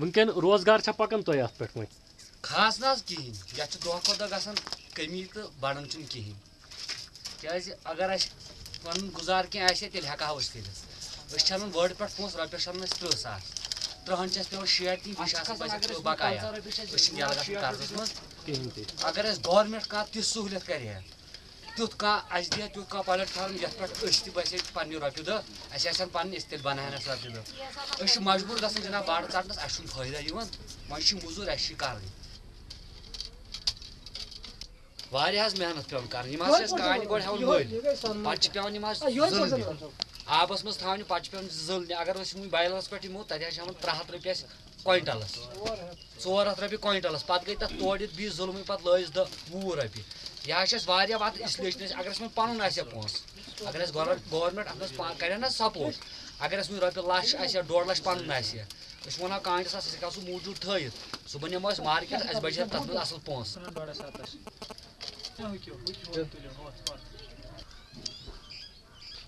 ونکن روزگار چھا پکان تۄہہِ اَتھ پٮ۪ٹھ وۄنۍ خاص نہ حظ کِہیٖنۍ یَتھ چھُ دۄہ کھۄتہٕ دۄہ گژھان کٔمی تہٕ بَڑان چھُنہٕ کِہیٖنۍ کیٛازِ اگر اَسہِ پَنُن گُزار کینٛہہ آسہِ ہے تیٚلہِ ہٮ۪کہٕ ہاو أسۍ کٔرِتھ أسۍ چھِ اَنان وٲڑ پٮ۪ٹھ پونٛسہٕ رۄپیَس چھِ اَنان أسۍ تٕرٛہ ساس تٕرٛہن چھِ اَسہِ پٮ۪وان شیٹھ دِنۍ بیٚیہِ چھِ آسان پَزِ اَسہِ بقایا چھِنہٕ یَلہٕ گژھان قرضَس تہِ اگر اَسہِ گورمٮ۪نٹ کانٛہہ تِژھ سہوٗلیت کَرِ ہا تیُتھ کانٛہہ اَسہِ دی ہا تیُتھ کانٛہہ پلیٹ فارم یَتھ پٮ۪ٹھ أسۍ تہِ بَسے پنٛنہِ رۄپیہِ دہ اَسہِ آسن پَنٕنۍ أسۍ تیٚلہِ بَناوہن اَسہِ رۄپیہِ دہ أسۍ چھِ مجبوٗر گژھان جِناب باڑٕ ژَٹنَس اَسہِ چھُنہٕ فٲیدٕ یِوان وۄنۍ چھِ موٚزوٗرۍ اَسہِ چھِ کَرٕنۍ واریاہ حظ محنت پیٚوان کَرٕنۍ یِم حظ چھِ اَسہِ کانہِ گۄڈٕ ہٮ۪وان مٔلۍ پَتہٕ چھِ پیٚوان یِم حظ آبَس منٛز تھاونہِ، پَتہٕ چھِ پیٚوان زٕلنہِ اگر أسۍ وٕنۍ بایلَس پٮ۪ٹھ یِمو، تَتہِ حظ چھِ ہٮ۪وان ترٛےٚ ہَتھ رۄپیہِ اَسہِ کویِنٹَلَس۔ ژور ہَتھ رۄپیہِ کویِنٹَلَس۔ پَتہٕ گٔے تَتھ تورٕ یِتھ دہ وُہ رۄپیہِ۔ یہِ حظ واریاہ اگر اَسہِ وۄنۍ پَنُن آسہِ اگر اَسہِ گورمٮ۪نٹ گورمٮ۪نٹ اَتھ منٛز اگر اَسہِ وٕنۍ رۄپیہِ لَچھ آسہِ ہا ڈۄڑ لَچھ پَنُن آسہِ ہا أسۍ وَنہو کانٛگرِ ساس أسۍ ہٮ۪کہو سُہ مارکیٹ، اَسہِ بَچہِ ہا تَتھ منٛز